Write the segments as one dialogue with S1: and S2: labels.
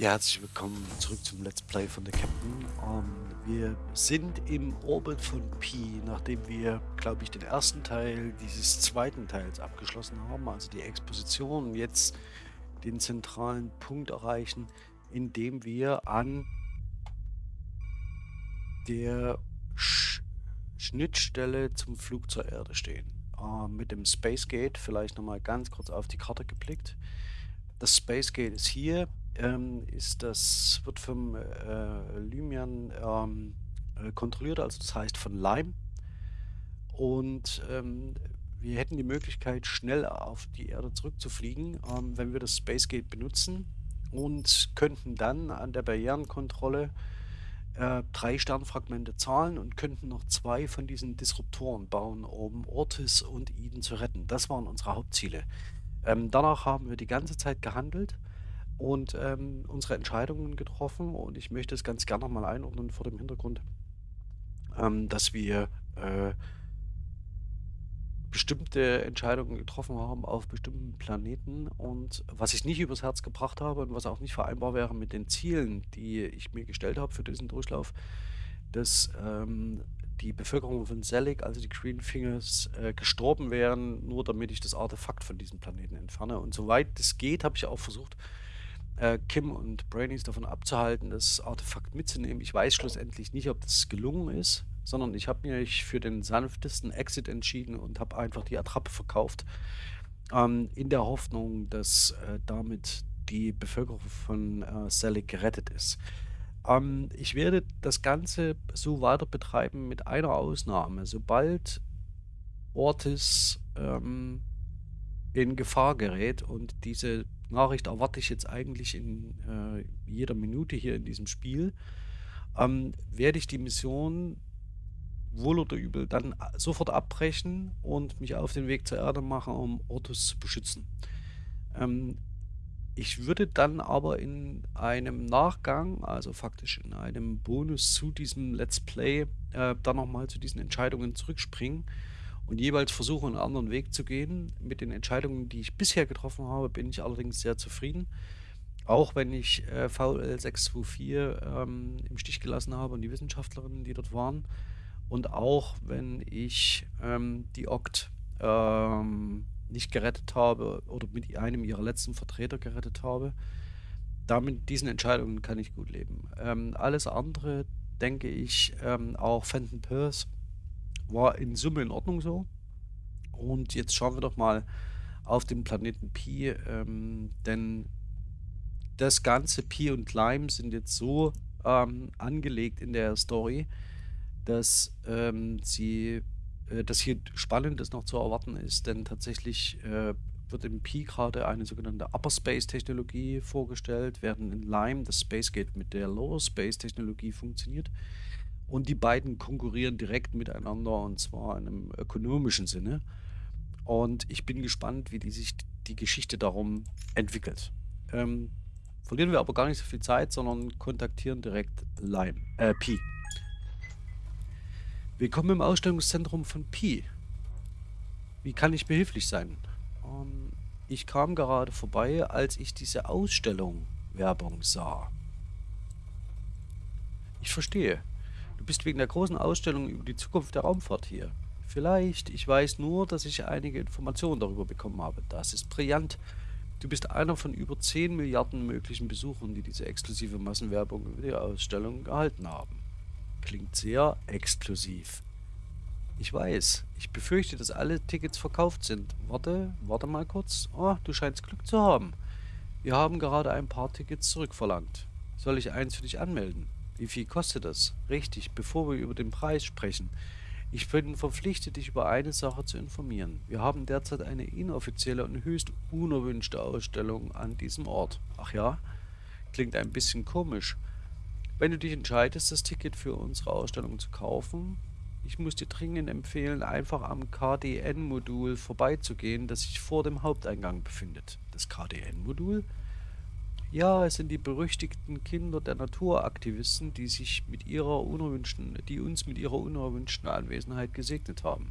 S1: Ja, herzlich willkommen zurück zum Let's Play von der Captain. Ähm, wir sind im Orbit von Pi, nachdem wir, glaube ich, den ersten Teil dieses zweiten Teils abgeschlossen haben, also die Exposition, jetzt den zentralen Punkt erreichen, indem wir an der Sch Schnittstelle zum Flug zur Erde stehen. Äh, mit dem Space Gate, vielleicht nochmal ganz kurz auf die Karte geblickt. Das Space Gate ist hier, ähm, ist das wird vom äh, Lymian ähm, äh, kontrolliert, also das heißt von Lime. Und ähm, wir hätten die Möglichkeit, schnell auf die Erde zurückzufliegen, ähm, wenn wir das Space Gate benutzen und könnten dann an der Barrierenkontrolle äh, drei Sternfragmente zahlen und könnten noch zwei von diesen Disruptoren bauen, um Ortis und Eden zu retten. Das waren unsere Hauptziele. Ähm, danach haben wir die ganze Zeit gehandelt und ähm, unsere Entscheidungen getroffen. Und ich möchte es ganz gerne nochmal einordnen vor dem Hintergrund, ähm, dass wir äh, bestimmte Entscheidungen getroffen haben auf bestimmten Planeten und was ich nicht übers Herz gebracht habe und was auch nicht vereinbar wäre mit den Zielen, die ich mir gestellt habe für diesen Durchlauf, dass ähm, die Bevölkerung von Selig, also die Green Fingers, äh, gestorben wären, nur damit ich das Artefakt von diesem Planeten entferne. Und soweit es geht, habe ich auch versucht, äh, Kim und Brainies davon abzuhalten, das Artefakt mitzunehmen. Ich weiß schlussendlich nicht, ob das gelungen ist, sondern ich habe mich für den sanftesten Exit entschieden und habe einfach die Attrappe verkauft, ähm, in der Hoffnung, dass äh, damit die Bevölkerung von äh, Selig gerettet ist. Ähm, ich werde das Ganze so weiter betreiben mit einer Ausnahme. Sobald Ortis ähm, in Gefahr gerät und diese Nachricht erwarte ich jetzt eigentlich in äh, jeder Minute hier in diesem Spiel, ähm, werde ich die Mission wohl oder übel dann sofort abbrechen und mich auf den Weg zur Erde machen, um Ortus zu beschützen. Ähm, ich würde dann aber in einem Nachgang, also faktisch in einem Bonus zu diesem Let's Play, äh, dann nochmal zu diesen Entscheidungen zurückspringen und jeweils versuche, einen anderen Weg zu gehen. Mit den Entscheidungen, die ich bisher getroffen habe, bin ich allerdings sehr zufrieden. Auch wenn ich äh, VL 624 ähm, im Stich gelassen habe und die Wissenschaftlerinnen, die dort waren. Und auch wenn ich ähm, die Oct ähm, nicht gerettet habe oder mit einem ihrer letzten Vertreter gerettet habe. Damit diesen Entscheidungen kann ich gut leben. Ähm, alles andere, denke ich, ähm, auch Fenton Pierce war in Summe in Ordnung so. Und jetzt schauen wir doch mal auf den Planeten Pi, ähm, denn das ganze Pi und Lime sind jetzt so ähm, angelegt in der Story, dass ähm, sie äh, dass hier Spannendes noch zu erwarten ist, denn tatsächlich äh, wird im Pi gerade eine sogenannte Upper Space Technologie vorgestellt, während in Lime das Space Gate mit der Lower Space Technologie funktioniert. Und die beiden konkurrieren direkt miteinander und zwar in einem ökonomischen Sinne. Und ich bin gespannt, wie die sich die Geschichte darum entwickelt. Ähm, verlieren wir aber gar nicht so viel Zeit, sondern kontaktieren direkt Lime, äh, Pi. Willkommen im Ausstellungszentrum von Pi. Wie kann ich behilflich sein? Ähm, ich kam gerade vorbei, als ich diese Ausstellung Werbung sah. Ich verstehe. Du bist wegen der großen Ausstellung über die Zukunft der Raumfahrt hier. Vielleicht, ich weiß nur, dass ich einige Informationen darüber bekommen habe. Das ist brillant. Du bist einer von über 10 Milliarden möglichen Besuchern, die diese exklusive Massenwerbung über die Ausstellung erhalten haben. Klingt sehr exklusiv. Ich weiß. Ich befürchte, dass alle Tickets verkauft sind. Warte, warte mal kurz. Oh, du scheinst Glück zu haben. Wir haben gerade ein paar Tickets zurückverlangt. Soll ich eins für dich anmelden? Wie viel kostet das? Richtig, bevor wir über den Preis sprechen. Ich bin verpflichtet, dich über eine Sache zu informieren. Wir haben derzeit eine inoffizielle und höchst unerwünschte Ausstellung an diesem Ort. Ach ja? Klingt ein bisschen komisch. Wenn du dich entscheidest, das Ticket für unsere Ausstellung zu kaufen, ich muss dir dringend empfehlen, einfach am KDN-Modul vorbeizugehen, das sich vor dem Haupteingang befindet. Das KDN-Modul? Ja, es sind die berüchtigten Kinder der Naturaktivisten, die sich mit ihrer unerwünschten, die uns mit ihrer unerwünschten Anwesenheit gesegnet haben.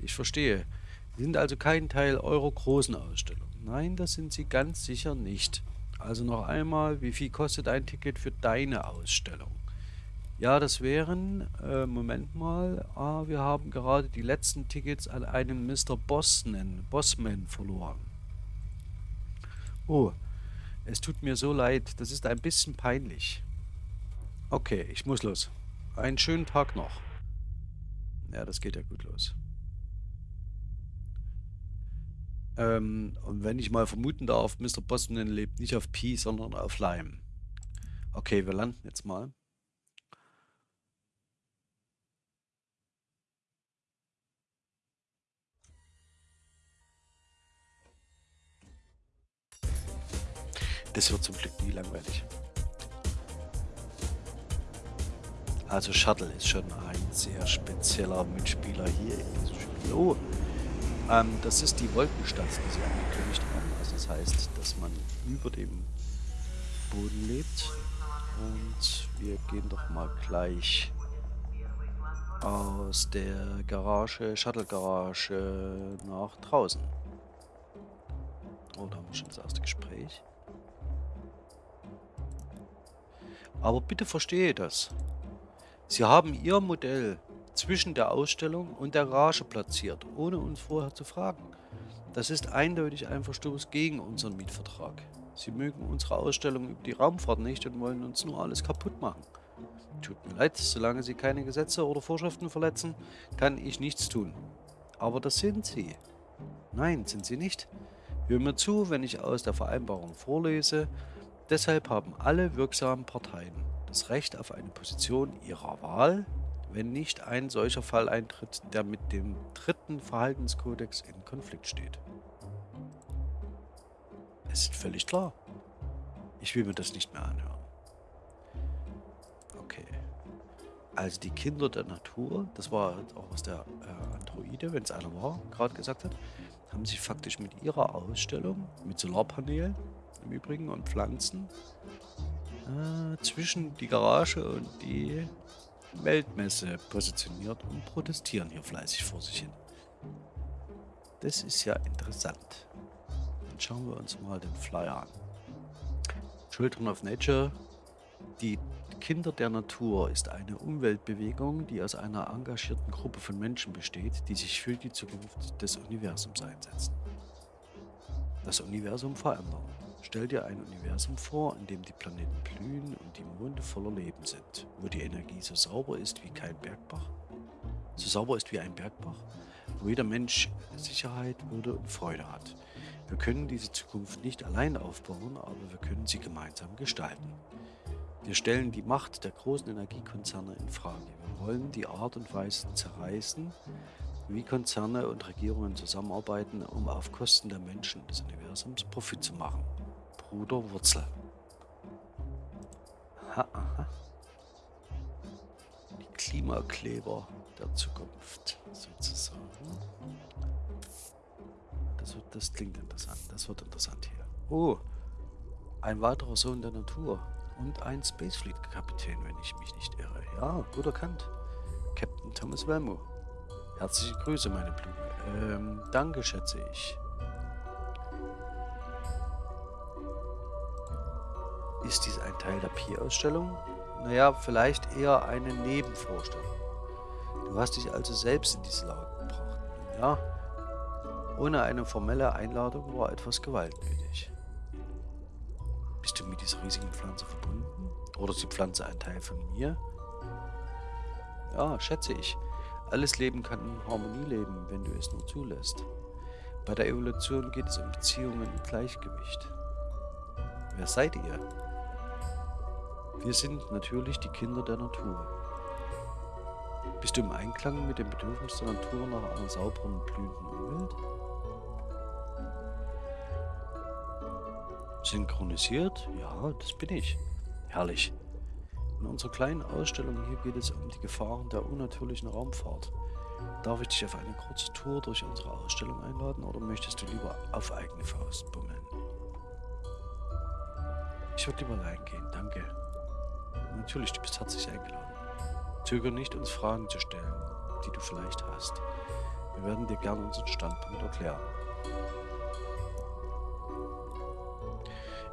S1: Ich verstehe. Sie sind also kein Teil eurer großen Ausstellung. Nein, das sind sie ganz sicher nicht. Also noch einmal, wie viel kostet ein Ticket für deine Ausstellung? Ja, das wären, äh, Moment mal, ah, wir haben gerade die letzten Tickets an einen Mr. Bosman, Bossman verloren. Oh, es tut mir so leid, das ist ein bisschen peinlich. Okay, ich muss los. Einen schönen Tag noch. Ja, das geht ja gut los. Ähm, und wenn ich mal vermuten darf, Mr. Bosman lebt nicht auf Pi, sondern auf Lime. Okay, wir landen jetzt mal. Das wird zum Glück nie langweilig. Also Shuttle ist schon ein sehr spezieller Mitspieler hier in diesem Spiel. Oh, ähm, das ist die Wolkenstadt, die sie angekündigt haben. Also das heißt, dass man über dem Boden lebt. Und wir gehen doch mal gleich aus der Garage, Shuttle-Garage nach draußen. Oh, da haben wir schon das erste Gespräch. Aber bitte verstehe das. Sie haben Ihr Modell zwischen der Ausstellung und der Garage platziert, ohne uns vorher zu fragen. Das ist eindeutig ein Verstoß gegen unseren Mietvertrag. Sie mögen unsere Ausstellung über die Raumfahrt nicht und wollen uns nur alles kaputt machen. Tut mir leid, solange Sie keine Gesetze oder Vorschriften verletzen, kann ich nichts tun. Aber das sind Sie. Nein, sind Sie nicht. Hör mir zu, wenn ich aus der Vereinbarung vorlese, Deshalb haben alle wirksamen Parteien das Recht auf eine Position ihrer Wahl, wenn nicht ein solcher Fall eintritt, der mit dem dritten Verhaltenskodex in Konflikt steht. Es ist völlig klar. Ich will mir das nicht mehr anhören. Okay. Also die Kinder der Natur, das war auch was der äh, Androide, wenn es einer war, gerade gesagt hat, haben sich faktisch mit ihrer Ausstellung, mit Solarpanelen im Übrigen und Pflanzen äh, zwischen die Garage und die Weltmesse positioniert und protestieren hier fleißig vor sich hin. Das ist ja interessant. Dann schauen wir uns mal den Flyer an. Children of Nature, die Kinder der Natur ist eine Umweltbewegung, die aus einer engagierten Gruppe von Menschen besteht, die sich für die Zukunft des Universums einsetzen. Das Universum verändern. Stell dir ein Universum vor, in dem die Planeten blühen und die Monde voller Leben sind, wo die Energie so sauber ist wie kein Bergbach, so sauber ist wie ein Bergbach, wo jeder Mensch Sicherheit, Würde und Freude hat. Wir können diese Zukunft nicht allein aufbauen, aber wir können sie gemeinsam gestalten. Wir stellen die Macht der großen Energiekonzerne in Frage. Wir wollen die Art und Weise zerreißen, wie Konzerne und Regierungen zusammenarbeiten, um auf Kosten der Menschen des Universums Profit zu machen. Bruder Wurzel. Aha, aha. Die Klimakleber der Zukunft, sozusagen. Das, wird, das klingt interessant. Das wird interessant hier. Oh, ein weiterer Sohn der Natur. Und ein Spacefleet-Kapitän, wenn ich mich nicht irre. Ja, gut erkannt. Captain Thomas Welmo. Herzliche Grüße, meine Blume. Ähm, danke, schätze ich. Ist dies ein Teil der Pi-Ausstellung? Naja, vielleicht eher eine Nebenvorstellung. Du hast dich also selbst in diese Lage gebracht. Ja, ohne eine formelle Einladung war etwas Gewalt nötig. Bist du mit dieser riesigen Pflanze verbunden? Oder ist die Pflanze ein Teil von mir? Ja, schätze ich. Alles Leben kann in Harmonie leben, wenn du es nur zulässt. Bei der Evolution geht es um Beziehungen und Gleichgewicht. Wer seid ihr? Wir sind natürlich die Kinder der Natur. Bist du im Einklang mit dem Bedürfnis der Natur nach einer sauberen, blühenden Umwelt? Synchronisiert? Ja, das bin ich. Herrlich. In unserer kleinen Ausstellung hier geht es um die Gefahren der unnatürlichen Raumfahrt. Darf ich dich auf eine kurze Tour durch unsere Ausstellung einladen oder möchtest du lieber auf eigene Faust bummeln? Ich würde lieber allein gehen, danke. Natürlich, du bist herzlich eingeladen. Zögere nicht, uns Fragen zu stellen, die du vielleicht hast. Wir werden dir gerne unseren Standpunkt erklären.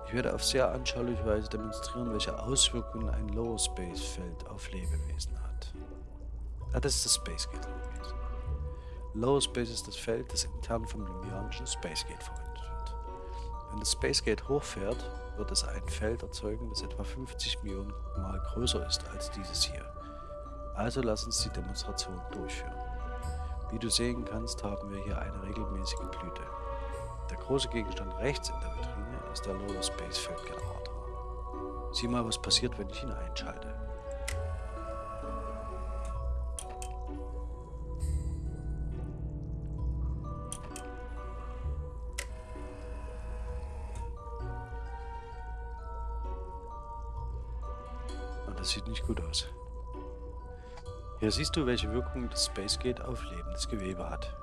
S1: Ich werde auf sehr anschauliche Weise demonstrieren, welche Auswirkungen ein Lower Space Feld auf Lebewesen hat. Ah, das ist das Space Gate. Lower Space ist das Feld, das intern vom Lymianischen Space Gate verwendet. Wenn das Space Gate hochfährt, wird es ein Feld erzeugen, das etwa 50 Millionen Mal größer ist als dieses hier. Also lass uns die Demonstration durchführen. Wie du sehen kannst, haben wir hier eine regelmäßige Blüte. Der große Gegenstand rechts in der Vitrine ist der Lower Space Feld Generator. Sieh mal, was passiert, wenn ich ihn einschalte. Das sieht nicht gut aus. Hier siehst du, welche Wirkung das Space Gate auf lebendes Gewebe hat.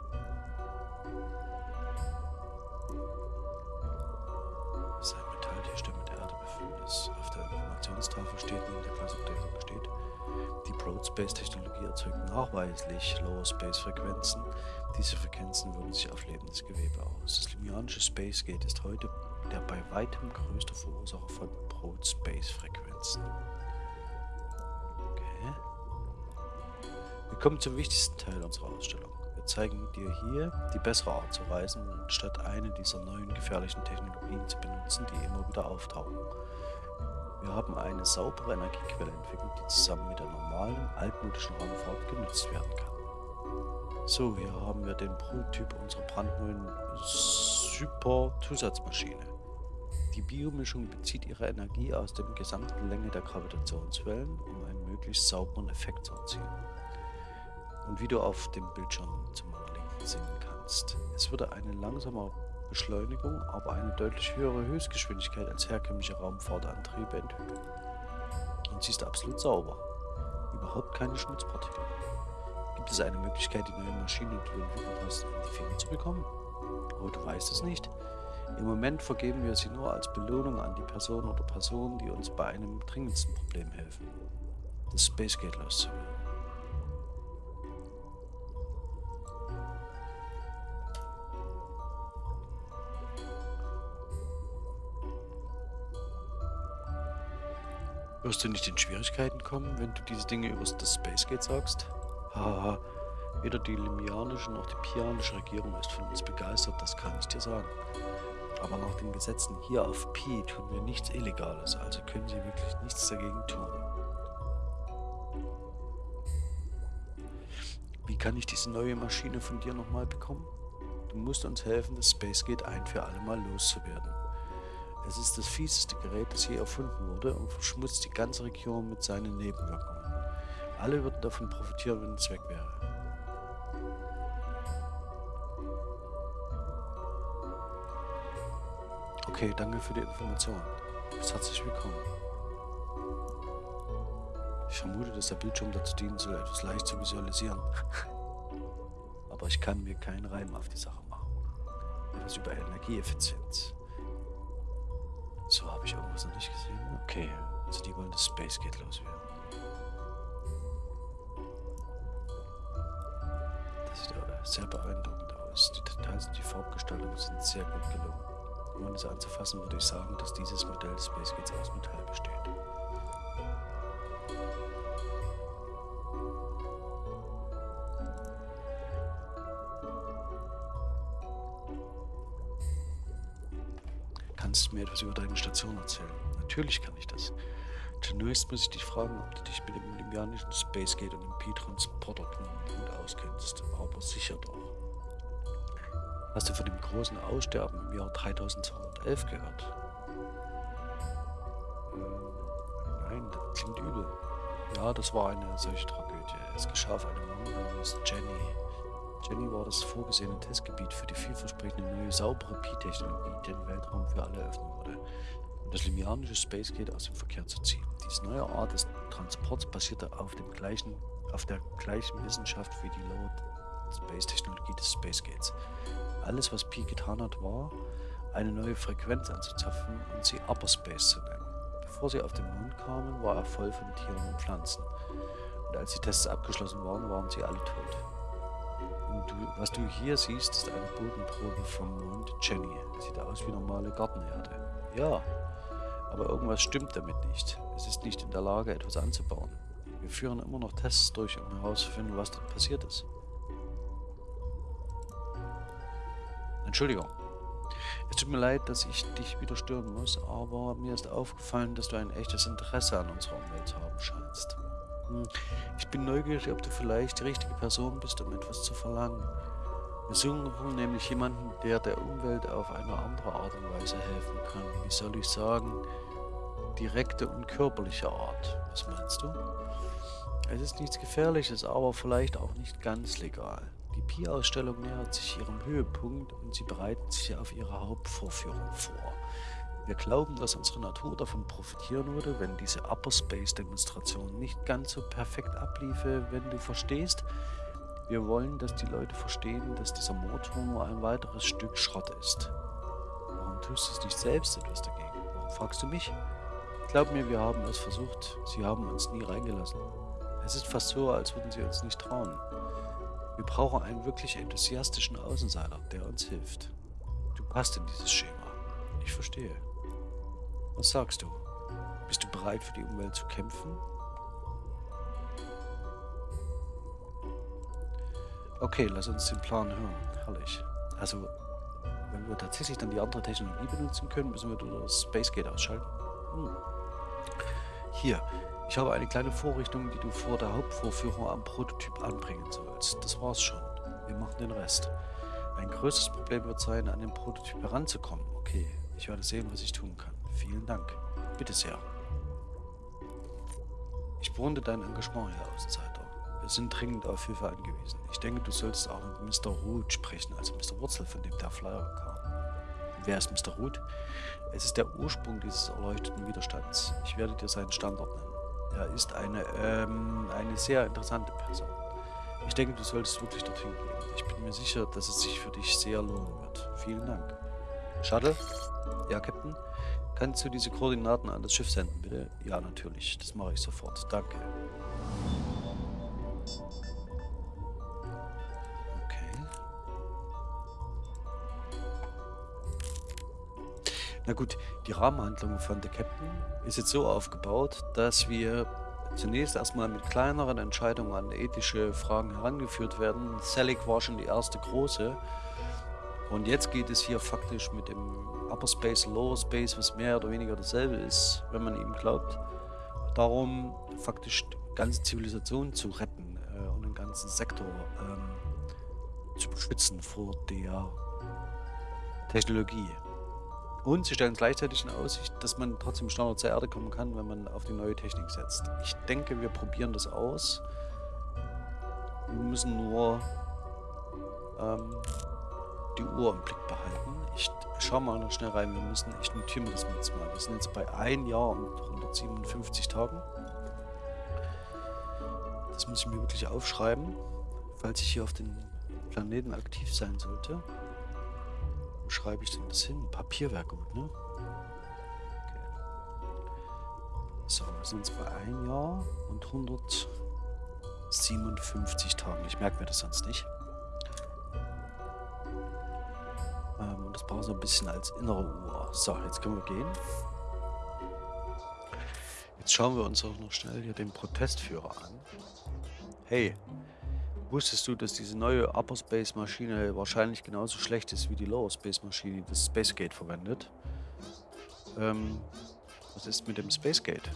S1: Das ist ein Metalltisch, der mit der Erde befüllt ist. Auf der Informationstafel steht, neben der Klassenbezeichnung steht, die Broad Space Technologie erzeugt nachweislich Lower Space Frequenzen. Diese Frequenzen wirken sich auf lebendes Gewebe aus. Das Limianische Space Gate ist heute der bei weitem größte Verursacher von Broad Wir kommen zum wichtigsten Teil unserer Ausstellung. Wir zeigen dir hier die bessere Art zu reisen, statt eine dieser neuen gefährlichen Technologien zu benutzen, die immer wieder auftauchen. Wir haben eine saubere Energiequelle entwickelt, die zusammen mit der normalen, altmodischen Raumfahrt genutzt werden kann. So, hier haben wir den Prototyp unserer brandneuen Super-Zusatzmaschine. Die Biomischung bezieht ihre Energie aus der gesamten Länge der Gravitationswellen, um einen möglichst sauberen Effekt zu erzielen und wie du auf dem Bildschirm zu meiner Linken sehen kannst. Es würde eine langsame Beschleunigung, aber eine deutlich höhere Höchstgeschwindigkeit als herkömmliche Raumfahrtantriebe entwickeln. Und sie ist absolut sauber. Überhaupt keine Schmutzpartikel. Gibt es eine Möglichkeit, die neue Maschine, die du entwickelt hast, in die Finger zu bekommen? Oh, du weißt es nicht. Im Moment vergeben wir sie nur als Belohnung an die Person oder Personen, die uns bei einem dringendsten Problem helfen. Das Space Gate loszuwerden. Wirst du nicht in Schwierigkeiten kommen, wenn du diese Dinge über das Space Gate sagst? Haha, weder die limianische noch die pianische Regierung ist von uns begeistert, das kann ich dir sagen. Aber nach den Gesetzen hier auf Pi tun wir nichts Illegales, also können sie wirklich nichts dagegen tun. Wie kann ich diese neue Maschine von dir nochmal bekommen? Du musst uns helfen, das Space Gate ein für alle Mal loszuwerden. Es ist das fieseste Gerät, das je erfunden wurde und verschmutzt die ganze Region mit seinen Nebenwirkungen. Alle würden davon profitieren, wenn es weg wäre. Okay, danke für die Information. Bis herzlich willkommen. Ich vermute, dass der Bildschirm dazu dienen soll, etwas leicht zu visualisieren. Aber ich kann mir keinen Reim auf die Sache machen. Etwas über Energieeffizienz. So, habe ich irgendwas noch nicht gesehen? Okay, also die wollen das Space Gate loswerden. Das sieht aber sehr beeindruckend aus. Die Details und die Farbgestaltung sind sehr gut gelungen. Um es anzufassen, würde ich sagen, dass dieses Modell des Space Gates aus Metall besteht. Etwas über deine Station erzählen. Natürlich kann ich das. Zunächst muss ich dich fragen, ob du dich mit dem olympianischen Space Gate und dem Pi-Transporter gut auskennst. Aber sicher doch. Hast du von dem großen Aussterben im Jahr 3211 gehört? Äh, nein, das klingt übel. Ja, das war eine solche Tragödie. Es geschah auf einem Mann namens Jenny. Jenny war das vorgesehene Testgebiet für die vielversprechende neue saubere Pi-Technologie, die den Weltraum für alle öffnen würde, um das limianische Space Gate aus dem Verkehr zu ziehen. Diese neue Art des Transports basierte auf, dem gleichen, auf der gleichen Wissenschaft wie die Lower Space Technologie des Space Gates. Alles, was Pi getan hat, war, eine neue Frequenz anzuzapfen und sie Upper Space zu nennen. Bevor sie auf den Mond kamen, war er voll von Tieren und Pflanzen. Und als die Tests abgeschlossen waren, waren sie alle tot. Du, was du hier siehst, ist eine Bodenprobe vom Mond Jenny. Sieht aus wie normale Gartenerde. Ja, Aber irgendwas stimmt damit nicht. Es ist nicht in der Lage, etwas anzubauen. Wir führen immer noch Tests durch, um herauszufinden, was dort passiert ist. Entschuldigung. Es tut mir leid, dass ich dich wieder stören muss, aber mir ist aufgefallen, dass du ein echtes Interesse an unserer Umwelt haben scheinst. Hm, ich bin neugierig, ob du vielleicht die richtige Person bist, um etwas zu verlangen. Wir suchen nämlich jemanden, der der Umwelt auf eine andere Art und Weise helfen kann. Wie soll ich sagen? Direkte und körperliche Art. Was meinst du? Es ist nichts Gefährliches, aber vielleicht auch nicht ganz legal. Die Pi-Ausstellung nähert sich ihrem Höhepunkt und sie bereiten sich auf ihre Hauptvorführung vor. Wir glauben, dass unsere Natur davon profitieren würde, wenn diese Upper Space Demonstration nicht ganz so perfekt abliefe, wenn du verstehst, wir wollen, dass die Leute verstehen, dass dieser Motor nur ein weiteres Stück Schrott ist. Warum tust du nicht selbst etwas dagegen? Warum fragst du mich? Glaub mir, wir haben es versucht. Sie haben uns nie reingelassen. Es ist fast so, als würden sie uns nicht trauen. Wir brauchen einen wirklich enthusiastischen Außenseiter, der uns hilft. Du passt in dieses Schema. Ich verstehe. Was sagst du? Bist du bereit für die Umwelt zu kämpfen? Okay, lass uns den Plan hören. Herrlich. Also, wenn wir tatsächlich dann die andere Technologie benutzen können, müssen wir das Spacegate ausschalten. Hm. Hier, ich habe eine kleine Vorrichtung, die du vor der Hauptvorführung am Prototyp anbringen sollst. Das war's schon. Wir machen den Rest. Ein größtes Problem wird sein, an den Prototyp heranzukommen. Okay, ich werde sehen, was ich tun kann. Vielen Dank. Bitte sehr. Ich bewundere dein Engagement, Herr Außenseiter. Sind dringend auf Hilfe angewiesen. Ich denke, du solltest auch mit Mr. Root sprechen, also Mr. Wurzel, von dem der Flyer kam. Wer ist Mr. Root? Es ist der Ursprung dieses erleuchteten Widerstands. Ich werde dir seinen Standort nennen. Er ist eine, ähm, eine sehr interessante Person. Ich denke, du solltest wirklich dorthin gehen. Ich bin mir sicher, dass es sich für dich sehr lohnen wird. Vielen Dank. Shuttle? Ja, Captain? Kannst du diese Koordinaten an das Schiff senden, bitte? Ja, natürlich. Das mache ich sofort. Danke. Na gut, die Rahmenhandlung von der Captain ist jetzt so aufgebaut, dass wir zunächst erstmal mit kleineren Entscheidungen an ethische Fragen herangeführt werden. Selig war schon die erste große. Und jetzt geht es hier faktisch mit dem Upper Space, Lower Space, was mehr oder weniger dasselbe ist, wenn man ihm glaubt, darum faktisch ganze Zivilisation zu retten äh, und den ganzen Sektor ähm, zu beschützen vor der Technologie. Und sie stellen gleichzeitig in Aussicht, dass man trotzdem schneller zur Erde kommen kann, wenn man auf die neue Technik setzt. Ich denke, wir probieren das aus. Wir müssen nur ähm, die Uhr im Blick behalten. Ich schaue mal noch schnell rein. Wir müssen, ich notiere mir das jetzt mal. Wir sind jetzt bei 1 Jahr und 157 Tagen. Das muss ich mir wirklich aufschreiben, falls ich hier auf den Planeten aktiv sein sollte schreibe ich denn das hin? Papier wäre gut, ne? Okay. So, wir sind jetzt bei ein Jahr und 157 Tagen. Ich merke mir das sonst nicht. Ähm, und das brauchen wir so ein bisschen als innere Uhr. So, jetzt können wir gehen. Jetzt schauen wir uns auch noch schnell hier den Protestführer an. Hey, Wusstest du, dass diese neue Upper Space Maschine wahrscheinlich genauso schlecht ist wie die Lower Space Maschine, die das Spacegate verwendet? Ähm, was ist mit dem Spacegate?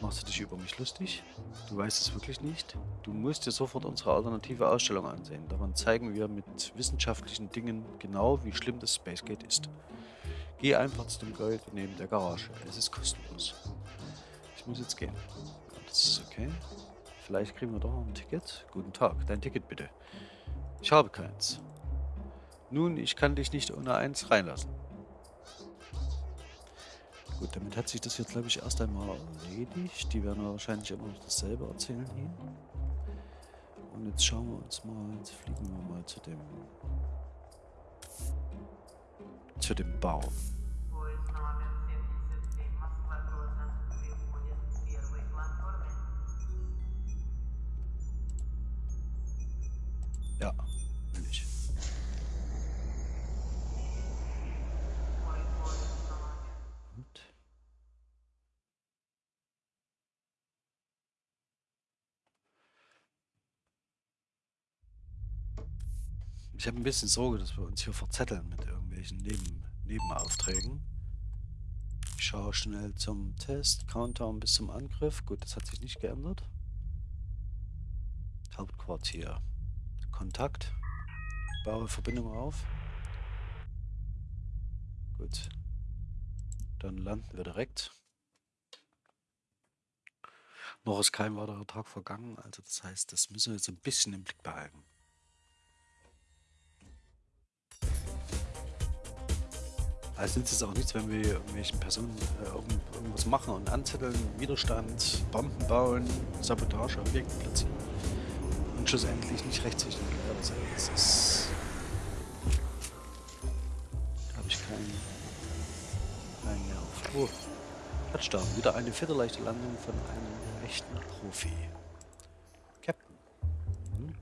S1: Machst du dich über mich lustig? Du weißt es wirklich nicht? Du musst dir sofort unsere alternative Ausstellung ansehen. Daran zeigen wir mit wissenschaftlichen Dingen genau, wie schlimm das Spacegate ist. Geh einfach zu dem Gold neben der Garage. Es ist kostenlos. Ich muss jetzt gehen. Das ist okay. Vielleicht kriegen wir doch noch ein Ticket. Guten Tag, dein Ticket bitte. Ich habe keins. Nun, ich kann dich nicht ohne eins reinlassen. Gut, damit hat sich das jetzt, glaube ich, erst einmal erledigt. Die werden wahrscheinlich immer noch dasselbe erzählen hier. Und jetzt schauen wir uns mal, jetzt fliegen wir mal zu dem zu dem Baum. Ich habe ein bisschen Sorge, dass wir uns hier verzetteln mit irgendwelchen Neben Nebenaufträgen. Ich schaue schnell zum Test. Countdown bis zum Angriff. Gut, das hat sich nicht geändert. Hauptquartier. Kontakt. Baue Verbindung auf. Gut. Dann landen wir direkt. Noch ist kein weiterer Tag vergangen, also das heißt, das müssen wir jetzt ein bisschen im Blick behalten. Also nützt es auch nichts, wenn wir irgendwelchen Personen äh, irgendwas machen und anzetteln, Widerstand, Bomben bauen, Sabotage, Objekte platzieren und schlussendlich nicht rechtssicher gewährt sein. Das ist... Habe ich keinen, keinen Nerv. Oh, Touchdown. Wieder eine viertelleichte Landung von einem echten Profi. Captain. Hm?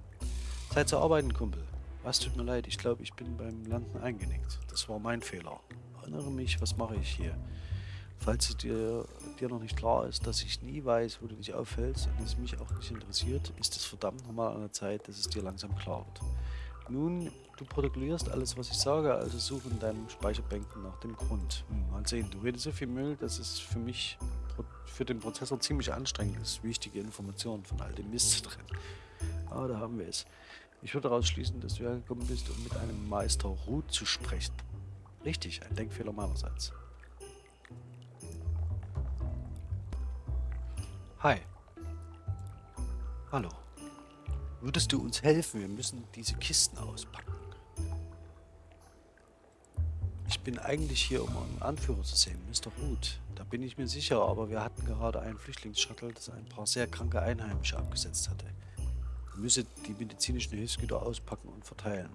S1: Zeit zu arbeiten, Kumpel. Was tut mir leid, ich glaube, ich bin beim Landen eingenickt. Das war mein Fehler. Erinnere mich, was mache ich hier? Falls es dir, dir noch nicht klar ist, dass ich nie weiß, wo du dich aufhältst und es mich auch nicht interessiert, ist es verdammt nochmal an der Zeit, dass es dir langsam klar wird. Nun, du protokollierst alles, was ich sage, also suche in deinem Speicherbänken nach dem Grund. Hm, mal sehen, du redest so viel Müll, dass es für mich, für den Prozessor ziemlich anstrengend ist, wichtige Informationen von all dem Mist zu trennen. Ah, da haben wir es. Ich würde daraus schließen, dass du hergekommen bist, um mit einem Meister Ruth zu sprechen. Richtig, ein Denkfehler meinerseits. Hi. Hallo. Würdest du uns helfen? Wir müssen diese Kisten auspacken. Ich bin eigentlich hier, um einen Anführer zu sehen, Mr. Root. Da bin ich mir sicher, aber wir hatten gerade einen Flüchtlingsshuttle, das ein paar sehr kranke Einheimische abgesetzt hatte. Wir müssen die medizinischen Hilfsgüter auspacken und verteilen.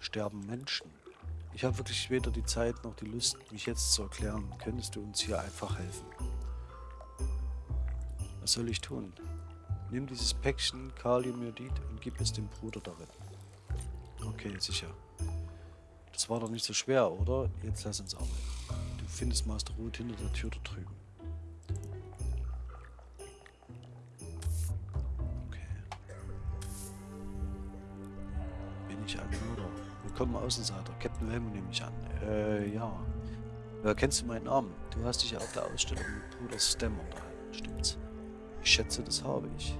S1: Sterben Menschen. Ich habe wirklich weder die Zeit noch die Lust, mich jetzt zu erklären. Könntest du uns hier einfach helfen? Was soll ich tun? Nimm dieses Päckchen Kaliumjodid und gib es dem Bruder darin. Okay, sicher. Das war doch nicht so schwer, oder? Jetzt lass uns arbeiten. Du findest Master Root hinter der Tür da drüben. Mörder? Willkommen Außenseiter. Captain Helmut nehme ich an. Äh, ja. Wer kennst du meinen Namen? Du hast dich ja auf der Ausstellung mit Bruder Stem unterhalten, stimmt's? Ich schätze, das habe ich.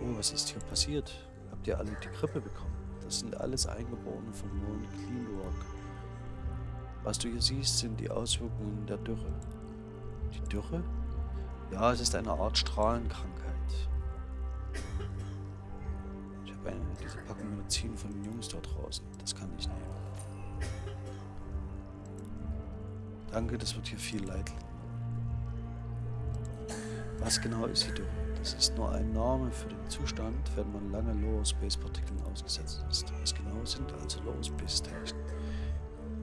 S1: Oh, was ist hier passiert? Habt ihr alle die Grippe bekommen? Das sind alles Eingeborene von Mount Cleanwork. Was du hier siehst, sind die Auswirkungen der Dürre. Die Dürre? Ja, es ist eine Art Strahlenkrankheit. Diese Packung Medizin von den Jungs dort draußen. Das kann ich nehmen. Danke, das wird hier viel Leid was genau ist Dürre? Das ist nur ein Name für den Zustand, wenn man lange Lower Space Partikeln ausgesetzt ist. Was genau sind also Lower Space Teilchen?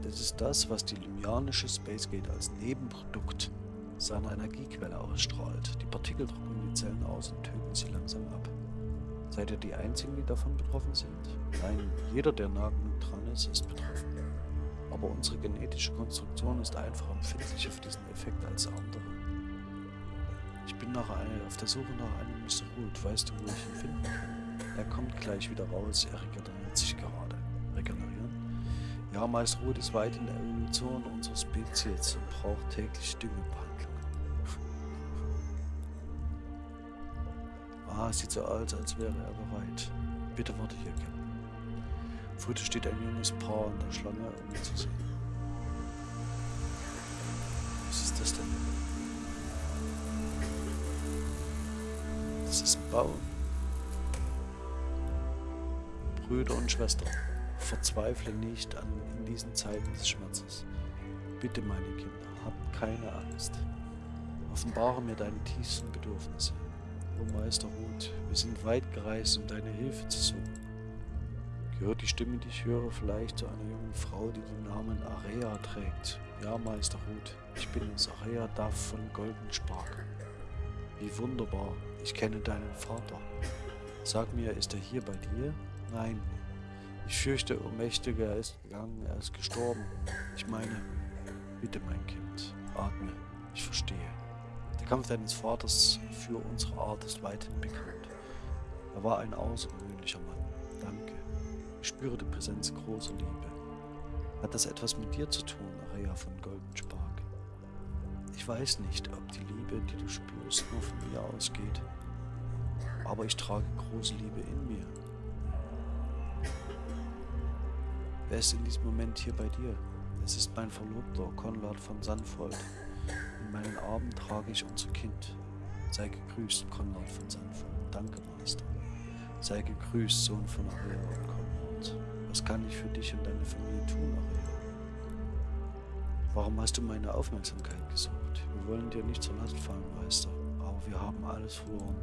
S1: Das ist das, was die lymianische Spacegate als Nebenprodukt seiner Energiequelle ausstrahlt. Die Partikel trocknen die Zellen aus und töten sie langsam ab. Seid ihr die Einzigen, die davon betroffen sind? Nein, jeder, der nah genug dran ist, ist betroffen. Aber unsere genetische Konstruktion ist einfach empfindlicher für diesen Effekt als andere. Ich bin nach einer, auf der Suche nach einem Mr. Root. Weißt du, wo ich ihn finden kann? Er kommt gleich wieder raus. Er regeneriert sich gerade. Regenerieren? Ja, Meister Root ist weit in der Evolution unserer Spezies und braucht täglich Düngebehandlung. Ah, sieht so aus, als wäre er bereit. Bitte warte hier, Captain. Vor steht ein junges Paar in der Schlange, um ihn zu sehen. Was ist das denn? Das ist ein Baum. Brüder und Schwestern, verzweifle nicht an, in diesen Zeiten des Schmerzes. Bitte, meine Kinder, habt keine Angst. Offenbare mir deine tiefsten Bedürfnisse. O Meister Ruth, wir sind weit gereist, um deine Hilfe zu suchen. Gehört die Stimme, die ich höre, vielleicht zu einer jungen Frau, die den Namen Area trägt? Ja, Meister Ruth, ich bin es, Area Duff von Goldenspark. Wie wunderbar, ich kenne deinen Vater. Sag mir, ist er hier bei dir? Nein. Ich fürchte, o Mächtige, er ist gegangen, er ist gestorben. Ich meine, bitte, mein Kind, atme, ich verstehe. Kampf deines Vaters für unsere Art ist weithin bekannt. Er war ein außergewöhnlicher Mann. Danke. Ich spüre die Präsenz großer Liebe. Hat das etwas mit dir zu tun, Aria von Golden Spark? Ich weiß nicht, ob die Liebe, die du spürst, nur von mir ausgeht. Aber ich trage große Liebe in mir. Wer ist in diesem Moment hier bei dir? Es ist mein Verlobter, Konrad von Sanfold. In meinen Armen trage ich unser Kind. Sei gegrüßt, Konrad von Sanfold. Danke, Meister. Sei gegrüßt, Sohn von Aria und Konrad. Was kann ich für dich und deine Familie tun, Aria? Warum hast du meine Aufmerksamkeit gesucht? Wir wollen dir nicht zur Last fallen, Meister, aber wir haben alles verloren.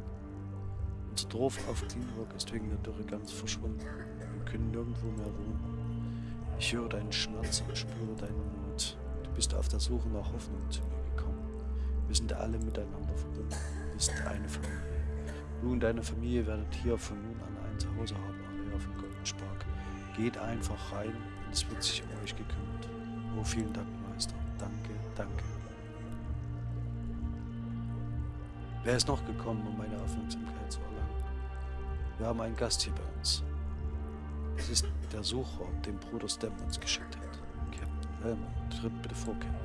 S1: Unser Dorf auf Cleanwork ist wegen der Dürre ganz verschwunden. Wir können nirgendwo mehr wohnen. Ich höre deinen Schmerz und spüre deinen Mut. Bist auf der Suche nach Hoffnung zu mir gekommen. Wir sind alle miteinander verbunden. Wir sind eine Familie. Du und deine Familie werdet hier von nun an ein Zuhause haben, Area von Goldenspark. Geht einfach rein und es wird sich um euch gekümmert. Oh, vielen Dank, Meister. Danke, danke. Wer ist noch gekommen, um meine Aufmerksamkeit zu erlangen? Wir haben einen Gast hier bei uns. Es ist der Sucher, den Bruder Stem uns geschickt hat. Helmer, tritt bitte vor, Captain.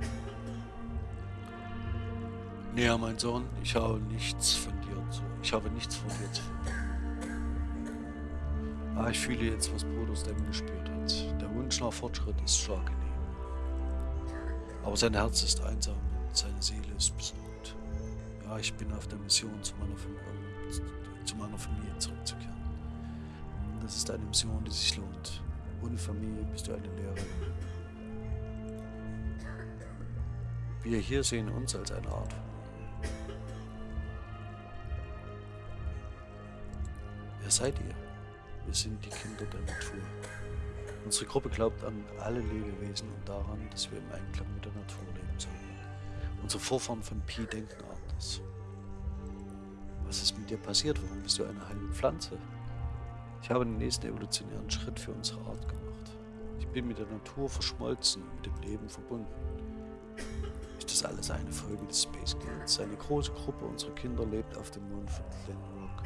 S1: Ja, mein Sohn, ich habe nichts von dir zu. Ich habe nichts von dir zu Ah, ich fühle jetzt, was Bruder Stem gespürt hat. Der Wunsch nach Fortschritt ist stark in ihm. Aber sein Herz ist einsam und seine Seele ist besorgt. Ja, ich bin auf der Mission zu meiner Familie zu meiner Familie zurückzukehren. Das ist eine Mission, die sich lohnt. Ohne Familie bist du eine Lehrerin. Wir hier sehen uns als eine Art Wer seid ihr? Wir sind die Kinder der Natur. Unsere Gruppe glaubt an alle Lebewesen und daran, dass wir im Einklang mit der Natur leben sollen. Unsere Vorfahren von Pi denken anders. Was ist mit dir passiert? Warum bist du eine heilige Pflanze? Ich habe den nächsten evolutionären Schritt für unsere Art gemacht. Ich bin mit der Natur verschmolzen, mit dem Leben verbunden. Ist das alles eine Folge des Space Gates? Eine große Gruppe unserer Kinder lebt auf dem Mond von Glenrock.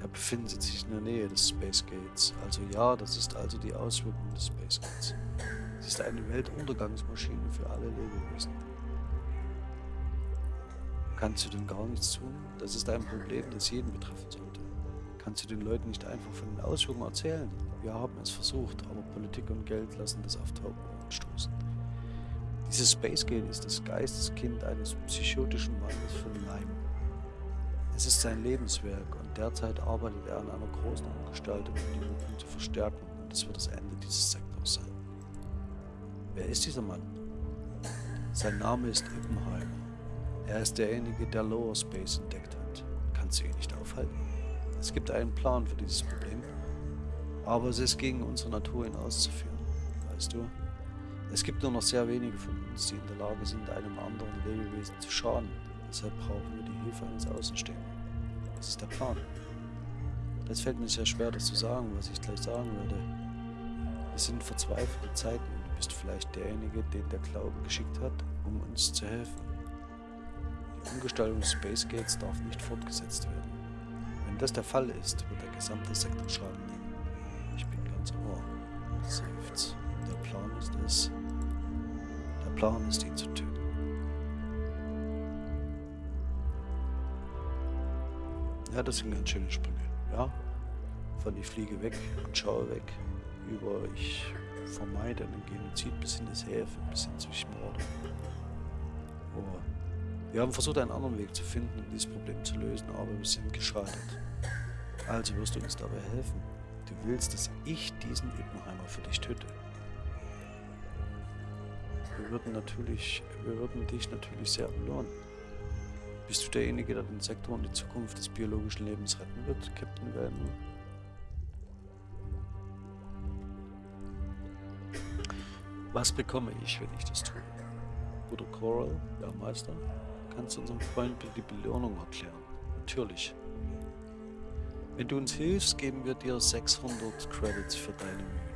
S1: Er befindet sich in der Nähe des Space Gates. Also ja, das ist also die Auswirkung des Space Gates. Es ist eine Weltuntergangsmaschine für alle Lebewesen. Kannst du denn gar nichts tun? Das ist ein Problem, das jeden betreffen sollte. Kannst du den Leuten nicht einfach von den Auswirkungen erzählen? Wir haben es versucht, aber Politik und Geld lassen das auf taube Ohren stoßen. Dieses Spacegate ist das Geisteskind eines psychotischen Mannes von Leim. Es ist sein Lebenswerk und derzeit arbeitet er an einer großen Umgestaltung, um die Wirkung zu verstärken und es wird das Ende dieses Sektors sein. Wer ist dieser Mann? Sein Name ist Ippenheimer. Er ist derjenige, der Lower Space entdeckt hat. Kannst du ihn nicht aufhalten? Es gibt einen Plan für dieses Problem, aber es ist gegen unsere Natur hinauszuführen. Weißt du? Es gibt nur noch sehr wenige von uns, die in der Lage sind, einem anderen Lebewesen zu schaden. Deshalb brauchen wir die Hilfe eines Außenstehenden. Was ist der Plan? Es fällt mir sehr schwer, das zu sagen, was ich gleich sagen werde. Es sind verzweifelte Zeiten und du bist vielleicht derjenige, den der Glaube geschickt hat, um uns zu helfen. Die Umgestaltung des Space Gates darf nicht fortgesetzt werden. Das der Fall ist, wird der gesamte Sektor Schaden nehmen. Ich bin ganz ohr. Seufzt. Der Plan ist es. Der Plan ist, ihn zu töten. Ja, das sind ganz schöne Sprünge. Ja? Von ich fliege weg und schaue weg. Über ich vermeide einen Genozid bis hin das Häfen, bis hin zu Morde. Oh. Wir haben versucht, einen anderen Weg zu finden, um dieses Problem zu lösen, aber wir sind gescheitert. Also wirst du uns dabei helfen. Du willst, dass ich diesen Ippenheimer für dich töte. Wir würden natürlich, wir würden dich natürlich sehr belohnen. Bist du derjenige, der den Sektor und die Zukunft des biologischen Lebens retten wird, Captain Velman? Was bekomme ich, wenn ich das tue? Bruder Coral, der Meister? Kannst unserem Freund die Belohnung erklären. Natürlich. Wenn du uns hilfst, geben wir dir 600 Credits für deine Mühen.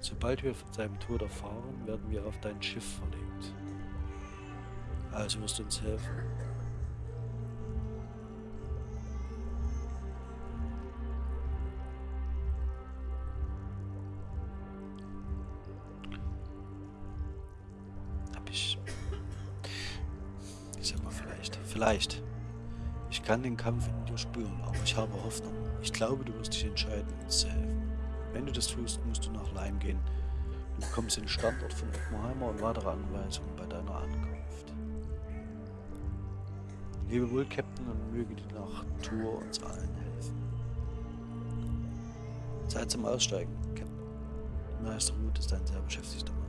S1: Sobald wir von seinem Tod erfahren, werden wir auf dein Schiff verlegt. Also wirst du uns helfen. Vielleicht. Ich kann den Kampf in dir spüren, aber ich habe Hoffnung. Ich glaube, du wirst dich entscheiden, uns zu helfen. Wenn du das tust, musst du nach Leim gehen. Du bekommst den Standort von Oppenheimer und weitere Anweisungen bei deiner Ankunft. Lebe wohl, Captain, und möge die Natur uns allen helfen. Zeit zum Aussteigen, Captain. Meister Ruth ist ein sehr beschäftigter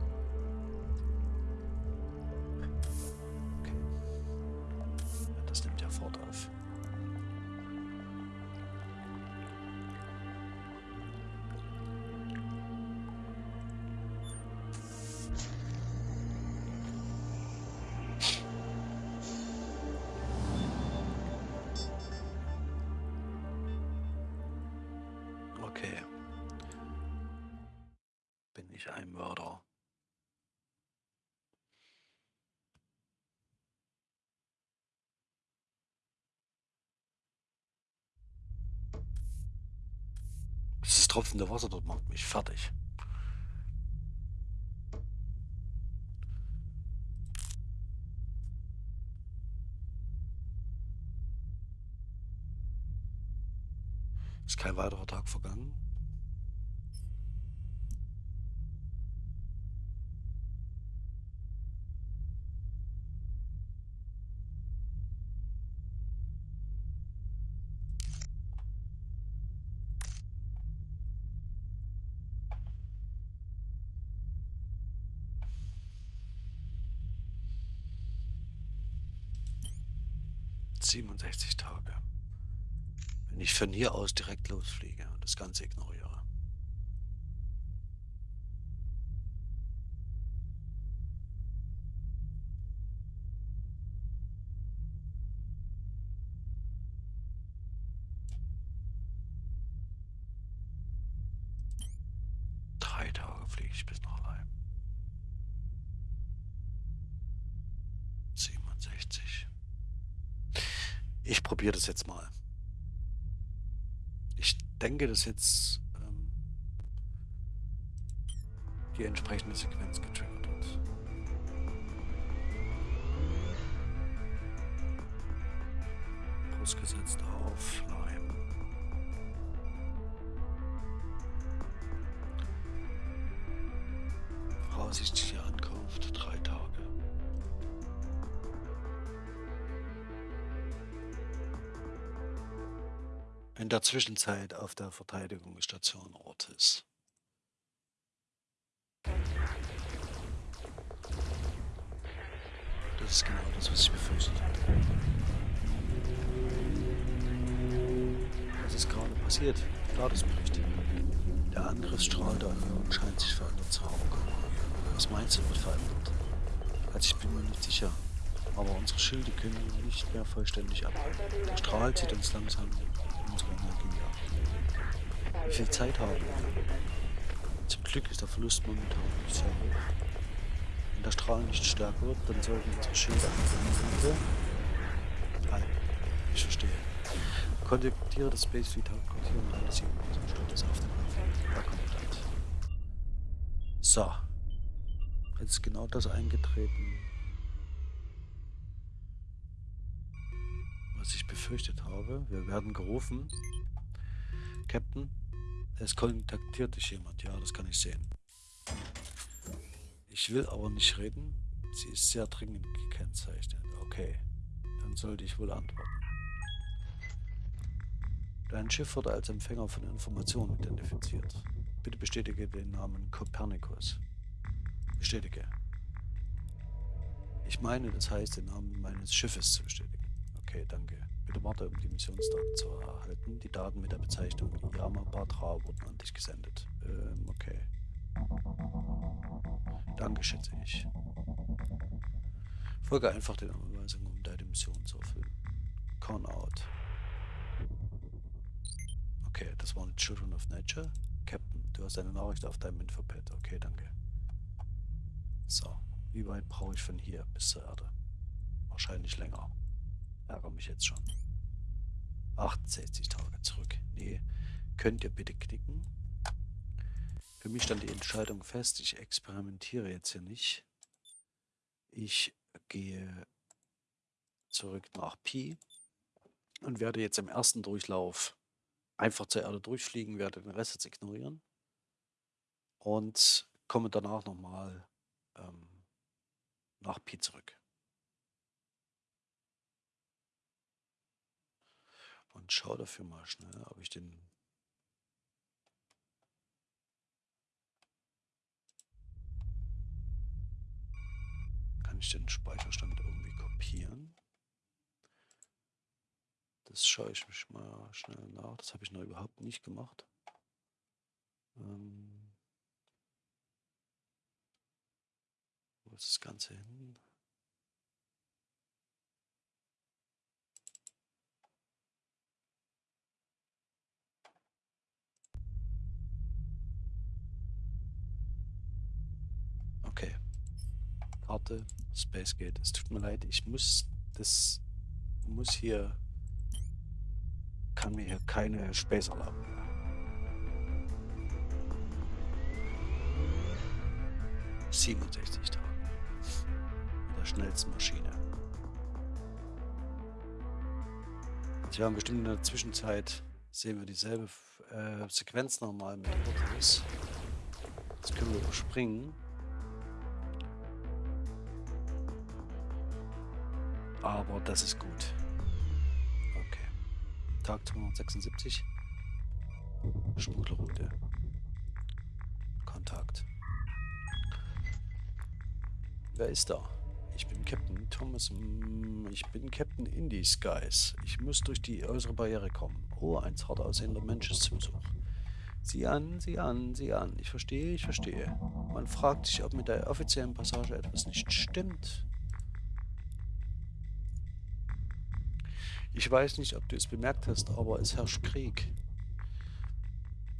S1: tropfende Wasser dort macht mich fertig. Ist kein weiterer Tag vergangen. Siebenundsechzig Tage. Wenn ich von hier aus direkt losfliege und das Ganze ignoriere. Drei Tage fliege ich bis nach Leim. 67. Ich probiere das jetzt mal. Ich denke, dass jetzt ähm, die entsprechende Sequenz getriggert Zwischenzeit auf der Verteidigungsstation Ortis. Das ist genau das, was ich befürchtet hatte. Was ist gerade passiert? Statusbericht. Der Angriffsstrahl der Erhöhung scheint sich verändert zu haben. Was meinst du, wird verändert? Also ich bin mir nicht sicher. Aber unsere Schilde können nicht mehr vollständig abhalten. Der Strahl zieht uns langsam viel Zeit haben? Zum Glück ist der Verlust momentan nicht sehr hoch. Wenn der Strahl nicht stärker wird, dann sollten unsere Schilde anfangen. Halt, ich verstehe. Kontaktiere das Space Fleet Hauptquartier und sie in unserem Status auf den Laufenden. Ja, Kommandant. So. Jetzt ist genau das eingetreten, was ich befürchtet habe. Wir werden gerufen. Captain, es kontaktiert dich jemand. Ja, das kann ich sehen. Ich will aber nicht reden. Sie ist sehr dringend gekennzeichnet. Okay, dann sollte ich wohl antworten. Dein Schiff wurde als Empfänger von Informationen identifiziert. Bitte bestätige den Namen Copernicus. Bestätige. Ich meine, das heißt, den Namen meines Schiffes zu bestätigen. Okay, danke. Bitte warte, um die Missionsdaten zu erhalten. Die Daten mit der Bezeichnung Yamabatra wurden an dich gesendet. Ähm, okay. Danke, schätze ich. Folge einfach den Anweisungen, um deine Mission zu erfüllen. Con out. Okay, das waren Children of Nature. Captain, du hast eine Nachricht auf deinem Infopad. Okay, danke. So, wie weit brauche ich von hier bis zur Erde? Wahrscheinlich länger. Ärgere mich jetzt schon. 68 Tage zurück. Nee, könnt ihr bitte knicken? Für mich stand die Entscheidung fest. Ich experimentiere jetzt hier nicht. Ich gehe zurück nach Pi und werde jetzt im ersten Durchlauf einfach zur Erde durchfliegen, werde den Rest jetzt ignorieren und komme danach nochmal ähm, nach Pi zurück. Und schaue dafür mal schnell, ob ich den kann ich den Speicherstand irgendwie kopieren. Das schaue ich mich mal schnell nach. Das habe ich noch überhaupt nicht gemacht. Ähm wo ist das Ganze hin? Okay. Karte, Space Gate. Es tut mir leid, ich muss das muss hier kann mir hier keine Space erlauben. Siebenundsechzig Tage. Mit der schnellsten Maschine. Sie haben bestimmt in der Zwischenzeit sehen wir dieselbe äh, Sequenz nochmal mit Autos. Das können wir überspringen. Aber das ist gut. Okay. Tag 276. Schmugglerroute. Kontakt. Wer ist da? Ich bin Captain Thomas. Ich bin Captain Indie Skies. Ich muss durch die äußere Barriere kommen. Oh, ein zart aussehender Mensch ist zum Besuch. Sieh an, sieh an, sieh an. Ich verstehe, ich verstehe. Man fragt sich, ob mit der offiziellen Passage etwas nicht stimmt. Ich weiß nicht, ob du es bemerkt hast, aber es herrscht Krieg.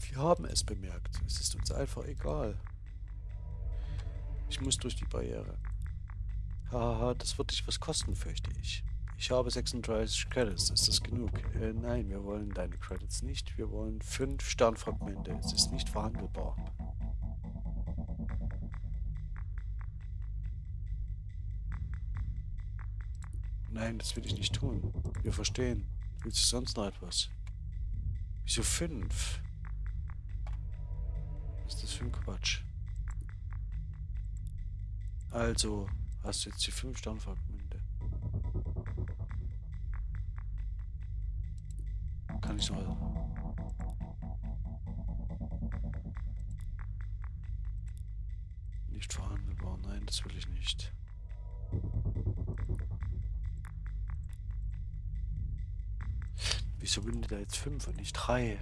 S1: Wir haben es bemerkt. Es ist uns einfach egal. Ich muss durch die Barriere. Haha, das wird dich was kosten, fürchte ich. Ich habe 36 Credits. Ist das genug? Äh, nein, wir wollen deine Credits nicht. Wir wollen fünf Sternfragmente. Es ist nicht verhandelbar. Nein, das will ich nicht tun. Wir verstehen. Willst du sonst noch etwas? Wieso fünf? Was ist das für ein Quatsch? Also, hast du jetzt die fünf Sternfragmente? Kann ich noch... Nicht verhandelbar. Nein, das will ich nicht. Wieso bin da jetzt fünf und nicht drei?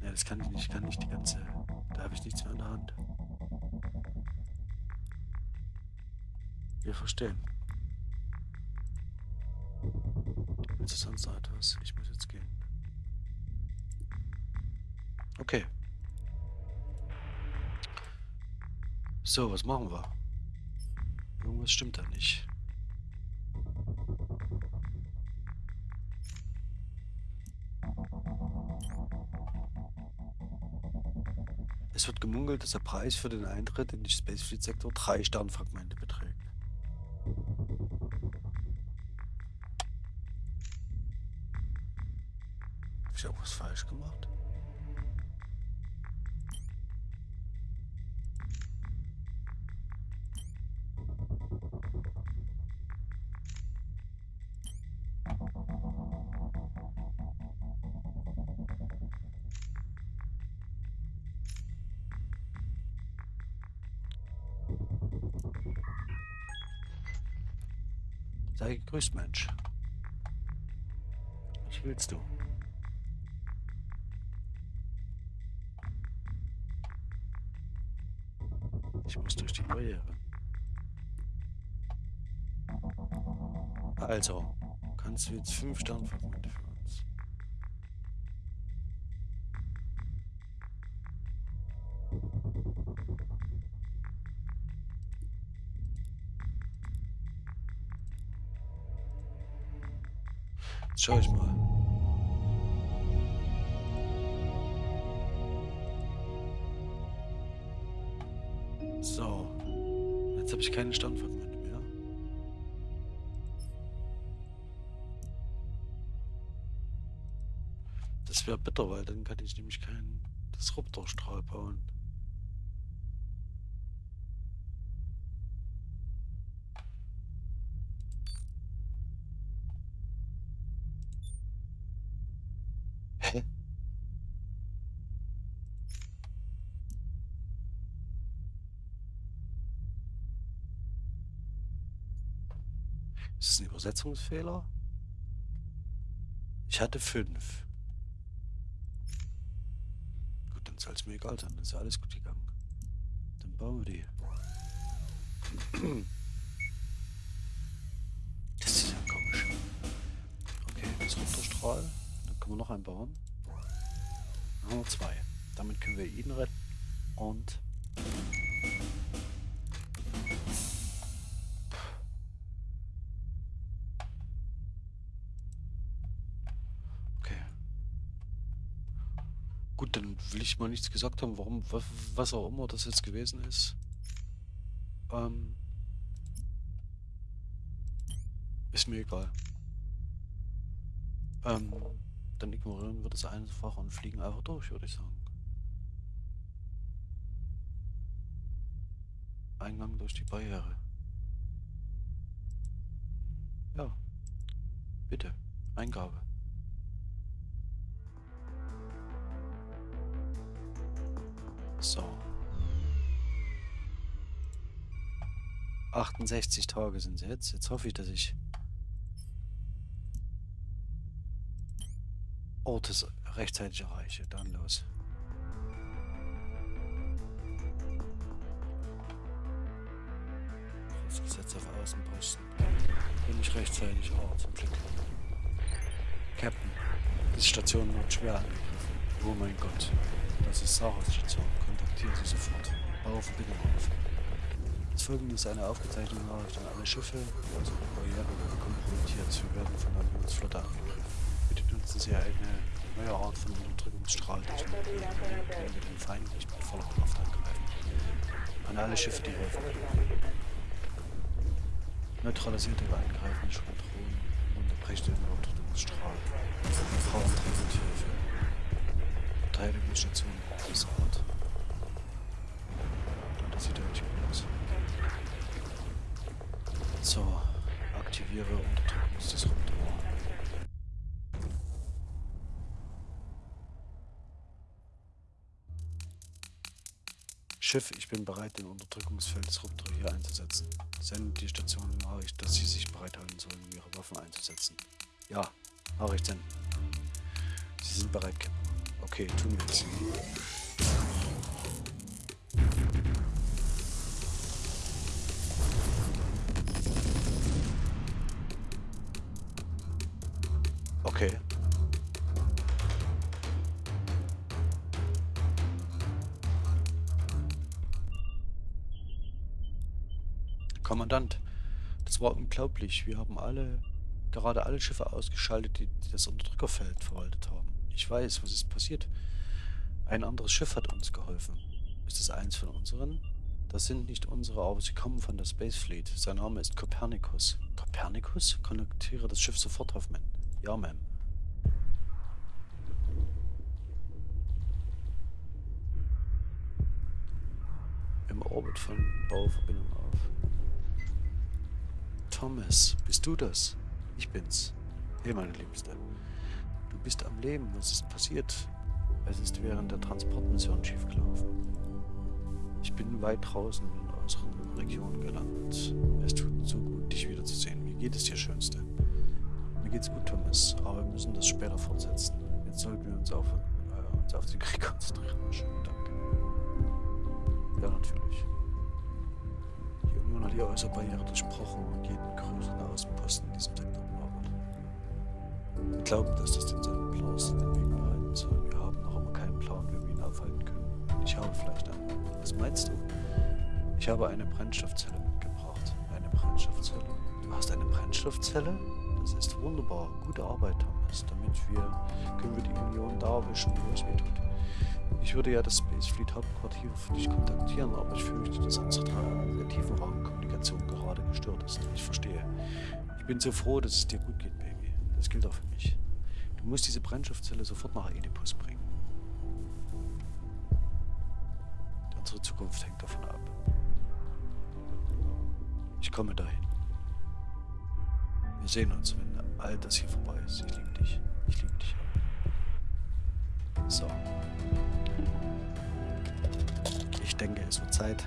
S1: Ja, das kann ich nicht. Ich kann nicht die ganze... Da habe ich nichts mehr in der Hand. Wir verstehen. Willst du sonst noch etwas? Ich muss jetzt gehen. Okay. So, was machen wir? Irgendwas stimmt da nicht. Es wird gemunkelt, dass der Preis für den Eintritt in den Spacefleet-Sektor drei Sternfragmente beträgt. Habe ich auch was falsch gemacht? Gegrüßt, Mensch. Was willst du? Ich muss durch die Barriere. Also, kannst du jetzt fünf Sternfragmente für Jetzt schaue ich mal. So. Jetzt habe ich keine Standortmünde mehr. Das wäre bitter, weil dann kann ich nämlich keinen Disruptorstrahl bauen. Übersetzungsfehler? Ich hatte fünf. Gut, dann soll es mir egal sein. Dann ist alles gut gegangen. Dann bauen wir die. Das ist ja komisch. Okay, das Runterstrahl. Dann können wir noch einen bauen. Dann haben wir zwei. Damit können wir ihn retten. Und Gut, dann will ich mal nichts gesagt haben, warum, was auch immer das jetzt gewesen ist. Ähm, ist mir egal. Ähm, dann ignorieren wir das einfach und fliegen einfach durch, würde ich sagen. Eingang durch die Barriere. Ja. Bitte. Eingabe. So. 68 Tage sind es jetzt. Jetzt hoffe ich, dass ich Ortes rechtzeitig erreiche. Dann los. Gesetz auf Außenposten. Bin ich rechtzeitig. Oh, zum Glück. Captain, diese Station wird schwer angegriffen. Oh mein Gott. Das ist Sarahs Kontaktieren Sie sofort. Bauverbindung auf. Das folgende ist eine aufgezeichnete Nachricht an alle Schiffe. Unsere Barriere kompromittiert. Wir werden von der Unionsflotte angegriffen. Bitte nutzen Sie eine neue Art von Unterdrückungsstrahltechnik, indem wir den Feind nicht mit voller Kraft angreifen. An alle Schiffe, die helfen. Neutralisierte angreifende Schwadronen und unterbrecht den Unterdrückungsstrahl. Frauentransporthilfe. Verteidigungsstation des Ort. Das Schiff, ich bin bereit, den Unterdrückungsfelddisruptor hier einzusetzen. Senden die Station Nachricht, dass sie sich bereithalten sollen, ihre Waffen einzusetzen. Ja, Nachricht senden. Sie sind bereit, Captain. Okay, tun wir jetzt. Okay. Kommandant, das war unglaublich. Wir haben alle, gerade alle Schiffe ausgeschaltet, die, die das Unterdrückerfeld verwaltet haben. Ich weiß, was ist passiert. Ein anderes Schiff hat uns geholfen. Ist es eins von unseren? Das sind nicht unsere, aber sie kommen von der Space Fleet. Sein Name ist Copernicus. Copernicus? Konnektiere das Schiff sofort auf, Mann. Ja, Ma'am. Im Orbit von Bauverbindung auf. Thomas, bist du das? Ich bin's. Hey, meine Liebste. Du bist am Leben. Was ist passiert? Es ist während der Transportmission schiefgelaufen. Ich bin weit draußen in unseren Region gelandet. Es tut so gut, dich wiederzusehen. Wie geht es dir, Schönste? Mir geht's gut, Thomas, aber wir müssen das später fortsetzen. Jetzt sollten wir uns auf, äh, uns auf den Krieg konzentrieren. Schönen Dank. Ja, natürlich. Union hat die äußere Barriere durchbrochen und jeden größeren Außenposten in diesem Sektor wir glauben, dass das den Sonnenblaus den Weg bereiten soll. Wir haben noch immer keinen Plan, wie wir ihn aufhalten können. Ich habe vielleicht einen. Was meinst du? Ich habe eine Brennstoffzelle mitgebracht. Eine Brennstoffzelle? Du hast eine Brennstoffzelle? Das ist wunderbar. Gute Arbeit, Thomas. Damit wir, können wir die Union da erwischen, wo es weh tut. Ich würde ja das Space Fleet Hauptquartier für dich kontaktieren, aber ich fürchte, dass unsere der Tiefenraumkommunikation gerade gestört ist. Ich verstehe. Ich bin so froh, dass es dir gut geht, Baby. Das gilt auch für mich. Du musst diese Brennstoffzelle sofort nach Oedipus bringen. Unsere Zukunft hängt davon ab. Ich komme dahin. Wir sehen uns, wenn all das hier vorbei ist. Ich liebe dich. Ich liebe dich. So. Ich denke, es wird Zeit.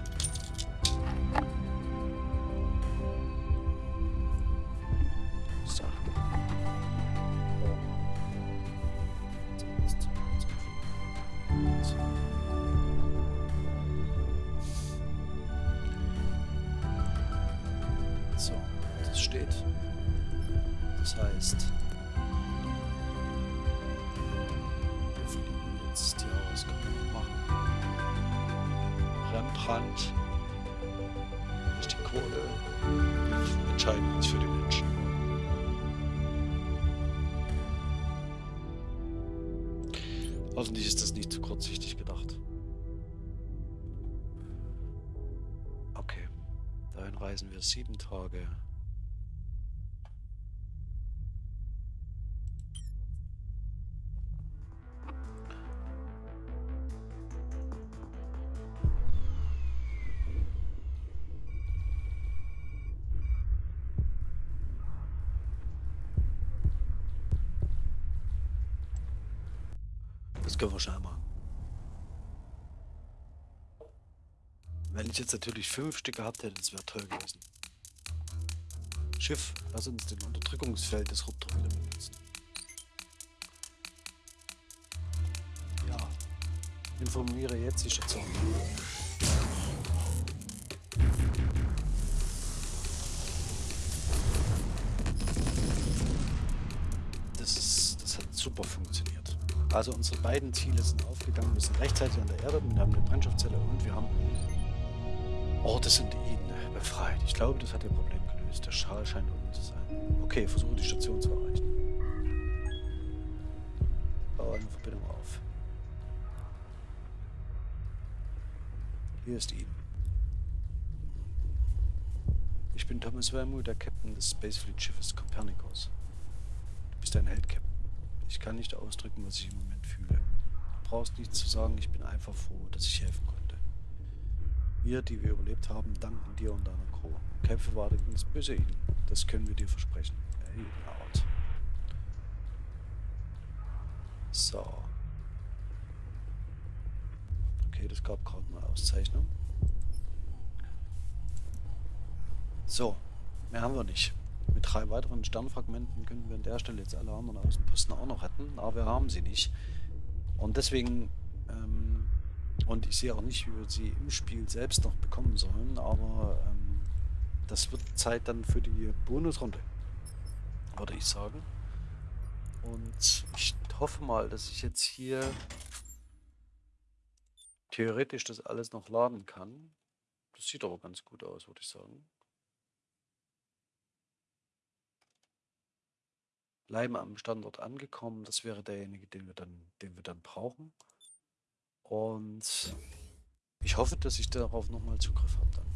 S1: Hoffentlich ist das nicht zu kurzsichtig gedacht. Okay, dahin reisen wir sieben Tage. Schnell machen. Wenn ich jetzt natürlich fünf Stück gehabt hätte, das wäre toll gewesen. Schiff, lass uns den Unterdrückungsfeld des Ruptor wieder benutzen. Ja. Informiere jetzt die Station. Das, ist, das hat super funktioniert. Also unsere beiden Ziele sind aufgegangen. Wir sind rechtzeitig an der Erde, wir haben eine Brennstoffzelle und wir haben Orte sind ihnen befreit. Ich glaube, das hat ihr Problem gelöst. Der Schal scheint unten zu sein. Okay, versuche die Station zu erreichen. Baue eine Verbindung auf. Hier ist Eden. Ich bin Thomas Wermuth, der Captain des Spacefleet-Schiffes Copernicus. Du bist ein Held, Captain. Ich kann nicht ausdrücken, was ich im Moment fühle. Du brauchst nichts zu sagen, ich bin einfach froh, dass ich helfen konnte. Wir, die wir überlebt haben, danken dir und deiner Crew. Kämpfe weiter gegen das böse Eden. Das können wir dir versprechen. Eden out. So. Okay, das gab gerade eine Auszeichnung. So, mehr haben wir nicht. Mit drei weiteren Sternfragmenten können wir an der Stelle jetzt alle anderen Außenposten auch noch retten, aber wir haben sie nicht. Und deswegen ähm, und ich sehe auch nicht, wie wir sie im Spiel selbst noch bekommen sollen, aber ähm, das wird Zeit dann für die Bonusrunde, würde ich sagen. Und ich hoffe mal, dass ich jetzt hier theoretisch das alles noch laden kann. Das sieht aber ganz gut aus, würde ich sagen. Bleiben am Standort angekommen, das wäre derjenige, den wir dann, den wir dann brauchen. Und ich hoffe, dass ich darauf nochmal Zugriff habe dann.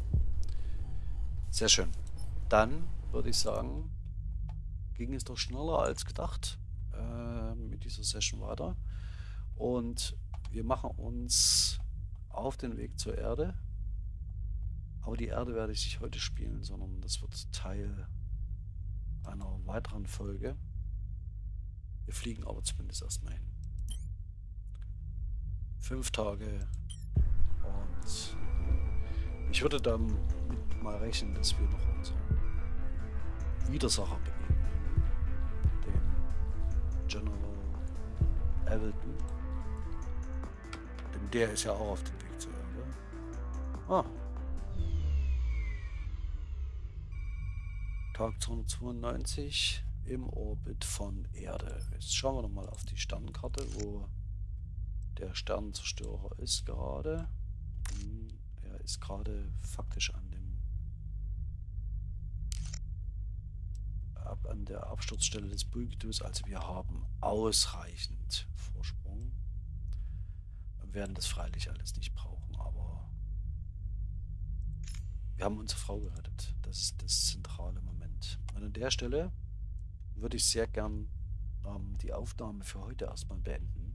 S1: Sehr schön. Dann würde ich sagen, ging es doch schneller als gedacht äh, mit dieser Session weiter. Und wir machen uns auf den Weg zur Erde. Aber die Erde werde ich nicht heute spielen, sondern das wird Teil einer weiteren Folge. Wir fliegen aber zumindest erstmal hin fünf Tage. Und ich würde damit mal rechnen, dass wir noch unseren Widersacher begegnen. Den General Everton. Denn der ist ja auch auf dem Weg zur Erde. Ah. Tag 292 im Orbit von Erde. Jetzt schauen wir noch mal auf die Sternenkarte, wo der Sternenzerstörer ist gerade. Hm, er ist gerade faktisch an dem ab an der Absturzstelle des Bulgitus. Also wir haben ausreichend Vorsprung. werden das freilich alles nicht brauchen, aber wir haben unsere Frau gerettet. Das ist das zentrale Moment. Und an der Stelle würde ich sehr gern ähm, die Aufnahme für heute erstmal beenden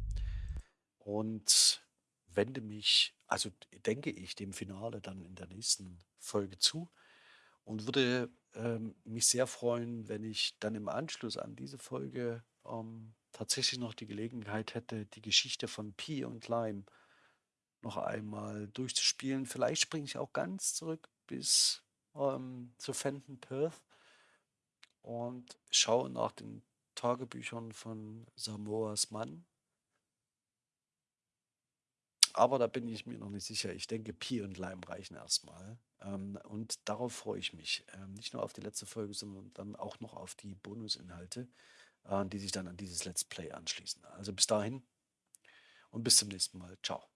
S1: und wende mich, also denke ich, dem Finale dann in der nächsten Folge zu und würde ähm, mich sehr freuen, wenn ich dann im Anschluss an diese Folge ähm, tatsächlich noch die Gelegenheit hätte, die Geschichte von Pi und Lime noch einmal durchzuspielen. Vielleicht springe ich auch ganz zurück bis ähm, zu Fenton Perth und schaue nach den Tagebüchern von Samoas Mann. Aber da bin ich mir noch nicht sicher. Ich denke, Pi und Lime reichen erstmal. Ähm, und darauf freue ich mich. Ähm, nicht nur auf die letzte Folge, sondern dann auch noch auf die Bonusinhalte, äh, die sich dann an dieses Let's Play anschließen. Also bis dahin und bis zum nächsten Mal. Ciao.